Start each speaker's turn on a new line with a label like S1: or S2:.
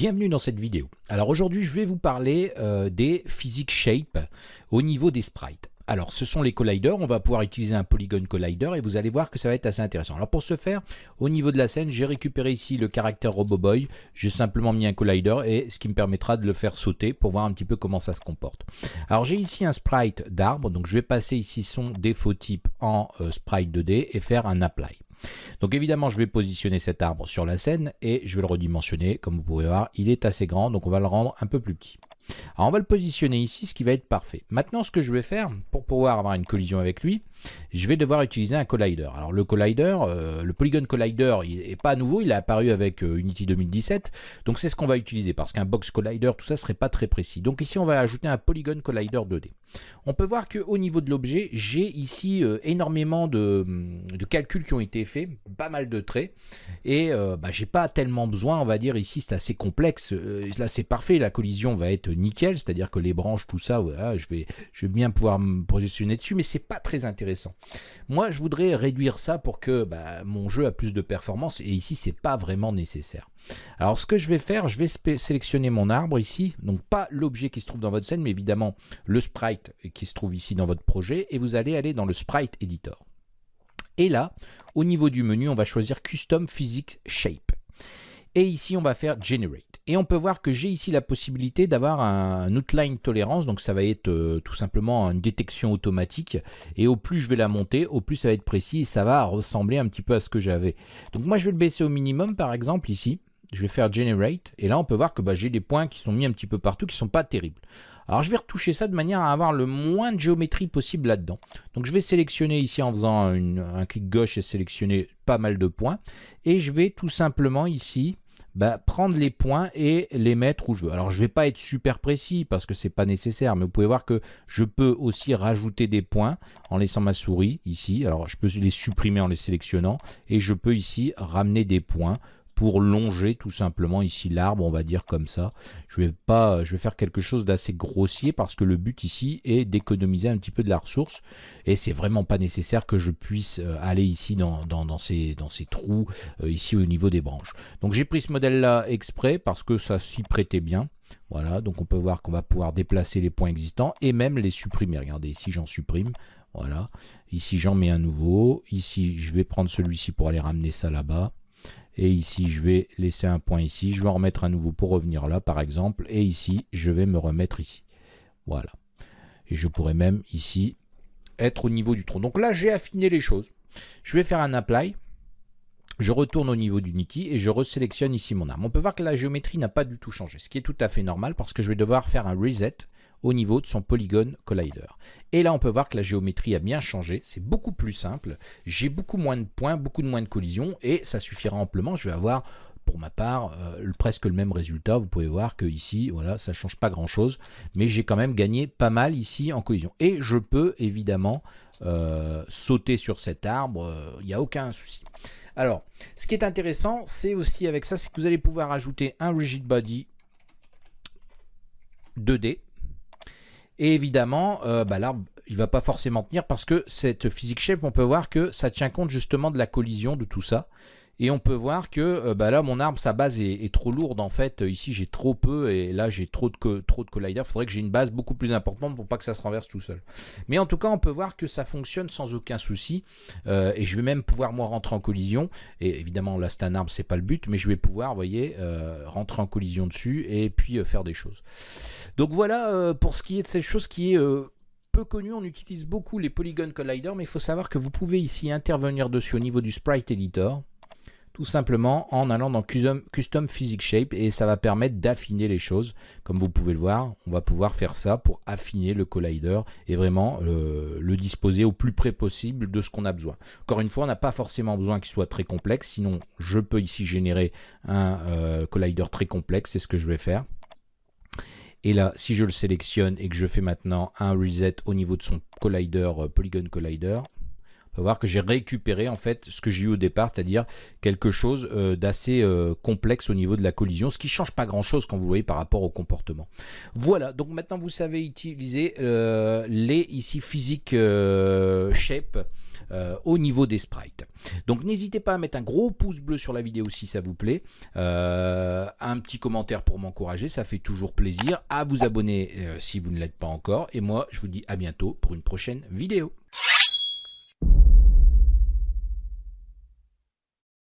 S1: Bienvenue dans cette vidéo. Alors aujourd'hui je vais vous parler euh, des physics shape au niveau des sprites. Alors ce sont les colliders, on va pouvoir utiliser un polygon collider et vous allez voir que ça va être assez intéressant. Alors pour ce faire, au niveau de la scène, j'ai récupéré ici le caractère RoboBoy, j'ai simplement mis un collider et ce qui me permettra de le faire sauter pour voir un petit peu comment ça se comporte. Alors j'ai ici un sprite d'arbre, donc je vais passer ici son défaut type en euh, sprite 2D et faire un apply. Donc évidemment, je vais positionner cet arbre sur la scène et je vais le redimensionner. Comme vous pouvez voir, il est assez grand, donc on va le rendre un peu plus petit. Alors on va le positionner ici, ce qui va être parfait. Maintenant, ce que je vais faire, pour pouvoir avoir une collision avec lui, je vais devoir utiliser un collider. Alors le collider, euh, le Polygon Collider, il n'est pas nouveau, il est apparu avec euh, Unity 2017, donc c'est ce qu'on va utiliser, parce qu'un Box Collider, tout ça serait pas très précis. Donc ici, on va ajouter un Polygon Collider 2D. On peut voir qu'au niveau de l'objet, j'ai ici euh, énormément de, calculs qui ont été faits, pas mal de traits, et bah, j'ai pas tellement besoin, on va dire, ici c'est assez complexe, là c'est parfait, la collision va être nickel, c'est-à-dire que les branches, tout ça, je, vais, je vais bien pouvoir me positionner dessus, mais c'est pas très intéressant moi, je voudrais réduire ça pour que bah, mon jeu a plus de performance et ici, c'est pas vraiment nécessaire. Alors, ce que je vais faire, je vais sélectionner mon arbre ici, donc pas l'objet qui se trouve dans votre scène, mais évidemment le sprite qui se trouve ici dans votre projet et vous allez aller dans le sprite editor. Et là, au niveau du menu, on va choisir Custom Physics Shape. Et ici, on va faire Generate. Et on peut voir que j'ai ici la possibilité d'avoir un outline tolérance, donc ça va être euh, tout simplement une détection automatique. Et au plus je vais la monter, au plus ça va être précis et ça va ressembler un petit peu à ce que j'avais. Donc moi je vais le baisser au minimum par exemple ici. Je vais faire Generate et là on peut voir que bah, j'ai des points qui sont mis un petit peu partout qui sont pas terribles. Alors je vais retoucher ça de manière à avoir le moins de géométrie possible là-dedans. Donc je vais sélectionner ici en faisant un clic gauche et sélectionner pas mal de points. Et je vais tout simplement ici bah, prendre les points et les mettre où je veux. Alors je ne vais pas être super précis parce que ce n'est pas nécessaire, mais vous pouvez voir que je peux aussi rajouter des points en laissant ma souris ici. Alors je peux les supprimer en les sélectionnant et je peux ici ramener des points pour longer tout simplement ici l'arbre, on va dire comme ça. Je vais, pas, je vais faire quelque chose d'assez grossier parce que le but ici est d'économiser un petit peu de la ressource et c'est vraiment pas nécessaire que je puisse euh, aller ici dans, dans, ces, dans ces trous, euh, ici au niveau des branches. Donc j'ai pris ce modèle là exprès parce que ça s'y prêtait bien. Voilà, donc on peut voir qu'on va pouvoir déplacer les points existants et même les supprimer. Regardez, ici j'en supprime. Voilà, ici j'en mets un nouveau. Ici je vais prendre celui-ci pour aller ramener ça là-bas. Et ici, je vais laisser un point ici. Je vais en remettre un nouveau pour revenir là, par exemple. Et ici, je vais me remettre ici. Voilà. Et je pourrais même ici être au niveau du tronc. Donc là, j'ai affiné les choses. Je vais faire un apply. Je retourne au niveau d'Unity et je resélectionne ici mon arme. On peut voir que la géométrie n'a pas du tout changé, ce qui est tout à fait normal parce que je vais devoir faire un reset au niveau de son polygone collider. Et là, on peut voir que la géométrie a bien changé. C'est beaucoup plus simple. J'ai beaucoup moins de points, beaucoup de moins de collisions et ça suffira amplement. Je vais avoir pour ma part euh, presque le même résultat. Vous pouvez voir que ici, voilà, ça change pas grand chose, mais j'ai quand même gagné pas mal ici en collision. Et je peux évidemment euh, sauter sur cet arbre, il n'y a aucun souci. Alors, ce qui est intéressant, c'est aussi avec ça, c'est que vous allez pouvoir ajouter un rigid body 2D et évidemment, euh, bah, l'arbre, il va pas forcément tenir parce que cette physique shape, on peut voir que ça tient compte justement de la collision de tout ça. Et on peut voir que euh, bah là, mon arbre, sa base est, trop lourde. En fait, ici, j'ai trop peu et là, j'ai trop de, trop de faudrait que j'ai une base beaucoup plus importante pour pas que ça se renverse tout seul. Mais en tout cas, on peut voir que ça fonctionne sans aucun souci. Euh, et je vais même pouvoir, moi, rentrer en collision. Et évidemment, là, c'est un arbre, c'est pas le but. Mais je vais pouvoir, vous voyez, euh, rentrer en collision dessus et puis faire des choses. Donc voilà pour ce qui est de cette chose qui est peu connu, on utilise beaucoup les Polygon Collider, mais il faut savoir que vous pouvez ici intervenir dessus au niveau du Sprite Editor tout simplement en allant dans Custom, Physics Shape et ça va permettre d'affiner les choses. Comme vous pouvez le voir, on va pouvoir faire ça pour affiner le collider et vraiment euh, le disposer au plus près possible de ce qu'on a besoin. Encore une fois, on n'a pas forcément besoin qu'il soit très complexe, sinon je peux ici générer un euh, collider très complexe, c'est ce que je vais faire. Et là, si je le sélectionne et que je fais maintenant un reset au niveau de son collider, euh, Polygon Collider, on va voir que j'ai récupéré en fait ce que j'ai eu au départ, c'est-à-dire quelque chose euh, d'assez euh, complexe au niveau de la collision, ce qui change pas grand-chose quand vous voyez par rapport au comportement. Voilà, donc maintenant vous savez utiliser euh, les ici physique shape au niveau des sprites. Donc n'hésitez pas à mettre un gros pouce bleu sur la vidéo si ça vous plaît, un petit commentaire pour m'encourager, ça fait toujours plaisir, à vous abonner si vous ne l'êtes pas encore, et moi je vous dis à bientôt pour une prochaine vidéo.